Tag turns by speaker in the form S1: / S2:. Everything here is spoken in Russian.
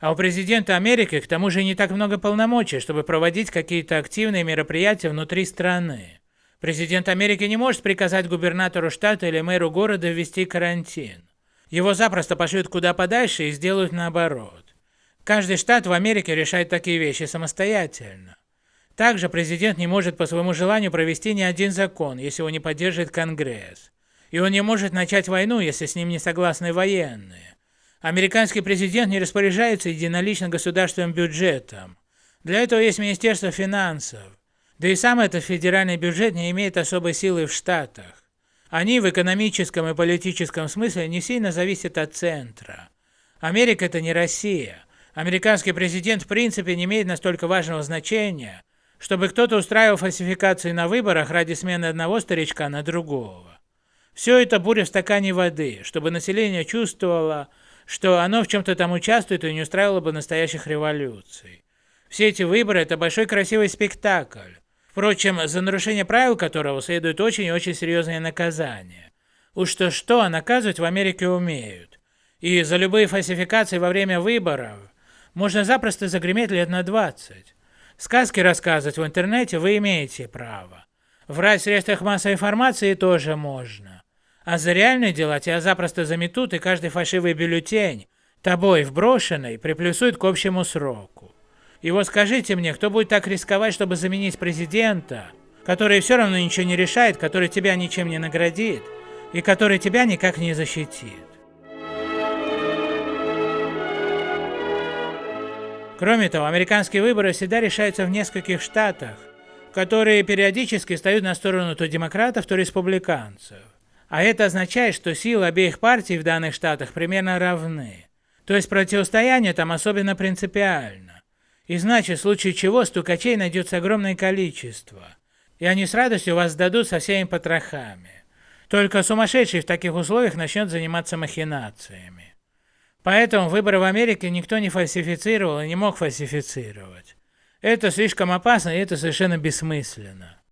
S1: А у президента Америки к тому же не так много полномочий, чтобы проводить какие-то активные мероприятия внутри страны. Президент Америки не может приказать губернатору штата или мэру города ввести карантин. Его запросто пошлют куда подальше и сделают наоборот. Каждый штат в Америке решает такие вещи самостоятельно. Также президент не может по своему желанию провести ни один закон, если его не поддержит Конгресс. И он не может начать войну, если с ним не согласны военные. Американский президент не распоряжается единолично государственным бюджетом. Для этого есть Министерство финансов. Да и сам этот федеральный бюджет не имеет особой силы в Штатах. Они в экономическом и политическом смысле не сильно зависят от центра. Америка это не Россия. Американский президент в принципе не имеет настолько важного значения, чтобы кто-то устраивал фальсификации на выборах ради смены одного старичка на другого. Все это буря в стакане воды, чтобы население чувствовало, что оно в чем-то там участвует и не устраивало бы настоящих революций. Все эти выборы – это большой красивый спектакль, впрочем, за нарушение правил которого следует очень и очень серьезное наказание. Уж то-что, а наказывать в Америке умеют. И за любые фальсификации во время выборов можно запросто загреметь лет на 20. Сказки рассказывать в интернете вы имеете право. Врать в средствах массовой информации тоже можно. А за реальные дела тебя запросто заметут, и каждый фальшивый бюллетень, тобой вброшенный, приплюсуют к общему сроку. И вот скажите мне, кто будет так рисковать, чтобы заменить президента, который все равно ничего не решает, который тебя ничем не наградит, и который тебя никак не защитит? Кроме того, американские выборы всегда решаются в нескольких штатах, которые периодически встают на сторону то демократов, то республиканцев. А это означает, что силы обеих партий в данных штатах примерно равны. То есть противостояние там особенно принципиально. И значит, в случае чего стукачей найдется огромное количество. И они с радостью вас сдадут со всеми потрохами. Только сумасшедший в таких условиях начнет заниматься махинациями. Поэтому выборы в Америке никто не фальсифицировал и не мог фальсифицировать. Это слишком опасно и это совершенно бессмысленно.